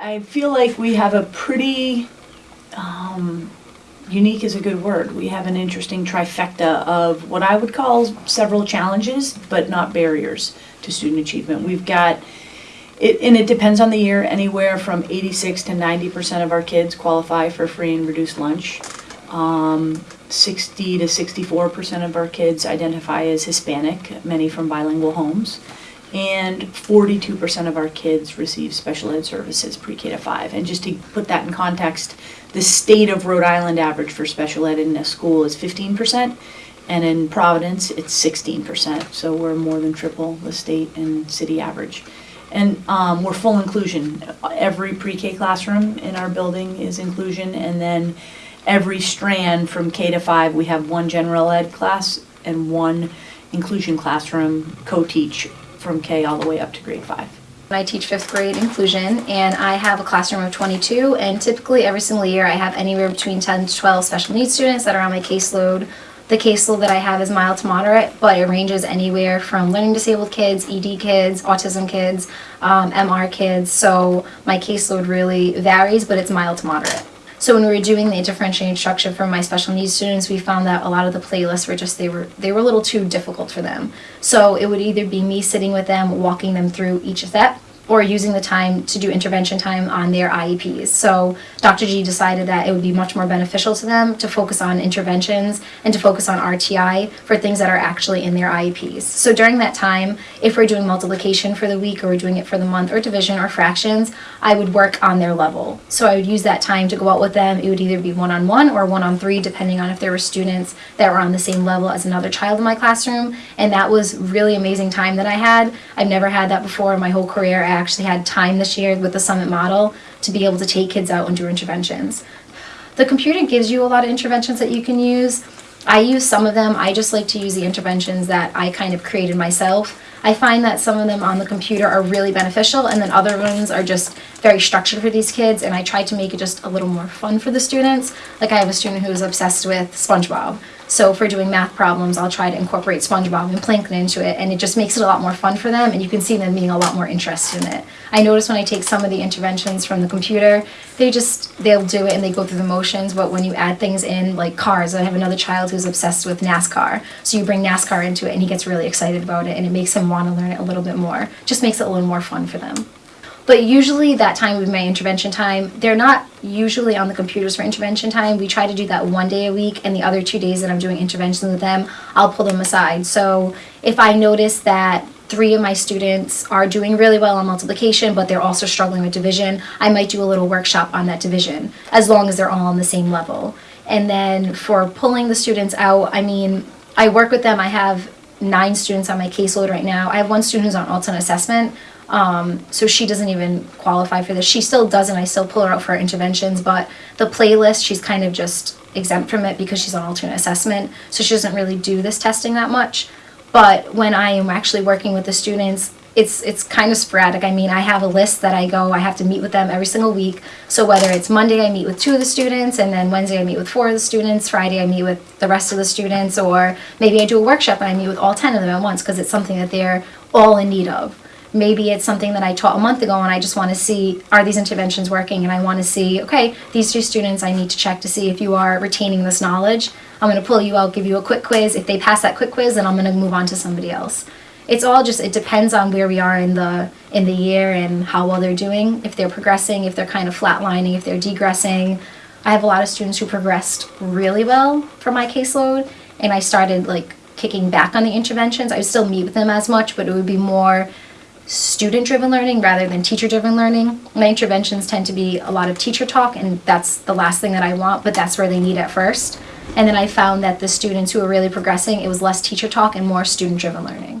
I feel like we have a pretty, um, unique is a good word. We have an interesting trifecta of what I would call several challenges, but not barriers to student achievement. We've got, it, and it depends on the year, anywhere from eighty-six to ninety percent of our kids qualify for free and reduced lunch. Um, sixty to sixty-four percent of our kids identify as Hispanic, many from bilingual homes. And forty-two percent of our kids receive special ed services pre-K to five. And just to put that in context, the state of Rhode Island average for special ed in a school is fifteen percent. And in Providence, it's sixteen percent, so we're more than triple the state and city average. And um, we're full inclusion. Every pre-K classroom in our building is inclusion, and then every strand from K to five, we have one general ed class and one inclusion classroom co-teach from K all the way up to grade five. I teach fifth grade inclusion and I have a classroom of 22 and typically every single year I have anywhere between 10 to 12 special needs students that are on my caseload. The caseload that I have is mild to moderate, but it ranges anywhere from learning disabled kids, ED kids, autism kids, um, MR kids. So my caseload really varies, but it's mild to moderate. So when we were doing the differentiated instruction for my special needs students, we found that a lot of the playlists were just they were they were a little too difficult for them. So it would either be me sitting with them, walking them through each step, or using the time to do intervention time on their IEPs. So Dr. G decided that it would be much more beneficial to them to focus on interventions and to focus on RTI for things that are actually in their IEPs. So during that time, if we're doing multiplication for the week or we're doing it for the month or division or fractions, I would work on their level. So I would use that time to go out with them. It would either be one-on-one or one-on-three depending on if there were students that were on the same level as another child in my classroom. And that was really amazing time that I had. I've never had that before in my whole career. I actually had time this year with the Summit model to be able to take kids out and do interventions. The computer gives you a lot of interventions that you can use. I use some of them. I just like to use the interventions that I kind of created myself. I find that some of them on the computer are really beneficial and then other ones are just very structured for these kids and I try to make it just a little more fun for the students. Like I have a student who is obsessed with SpongeBob. So for doing math problems, I'll try to incorporate SpongeBob and Plankton into it, and it just makes it a lot more fun for them, and you can see them being a lot more interested in it. I notice when I take some of the interventions from the computer, they just, they'll do it and they go through the motions, but when you add things in, like cars, I have another child who's obsessed with NASCAR, so you bring NASCAR into it, and he gets really excited about it, and it makes him want to learn it a little bit more. Just makes it a little more fun for them. But usually that time with my intervention time, they're not usually on the computers for intervention time. We try to do that one day a week and the other two days that I'm doing interventions with them, I'll pull them aside. So if I notice that three of my students are doing really well on multiplication, but they're also struggling with division, I might do a little workshop on that division, as long as they're all on the same level. And then for pulling the students out, I mean, I work with them, I have nine students on my caseload right now. I have one student who's on alternate assessment, um, so she doesn't even qualify for this. She still doesn't. I still pull her out for her interventions, but the playlist, she's kind of just exempt from it because she's on alternate assessment. So she doesn't really do this testing that much. But when I am actually working with the students, it's it's kind of sporadic. I mean, I have a list that I go, I have to meet with them every single week. So whether it's Monday I meet with two of the students and then Wednesday I meet with four of the students, Friday I meet with the rest of the students or maybe I do a workshop and I meet with all 10 of them at once because it's something that they're all in need of maybe it's something that I taught a month ago and I just want to see are these interventions working? And I want to see okay these two students I need to check to see if you are retaining this knowledge. I'm going to pull you out give you a quick quiz. If they pass that quick quiz then I'm going to move on to somebody else. It's all just it depends on where we are in the in the year and how well they're doing if they're progressing if they're kind of flatlining if they're degressing. I have a lot of students who progressed really well for my caseload and I started like kicking back on the interventions. I would still meet with them as much but it would be more student-driven learning rather than teacher-driven learning. My interventions tend to be a lot of teacher talk and that's the last thing that I want, but that's where they need it first. And then I found that the students who were really progressing, it was less teacher talk and more student-driven learning.